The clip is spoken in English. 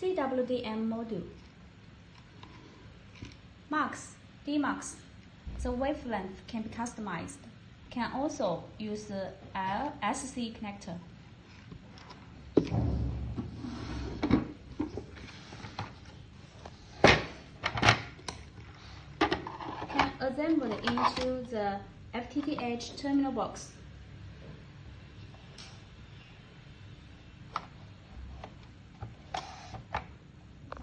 CWDM module. mux, demux, The wavelength can be customized. Can also use the LSC connector. Can assemble into the FTTH terminal box.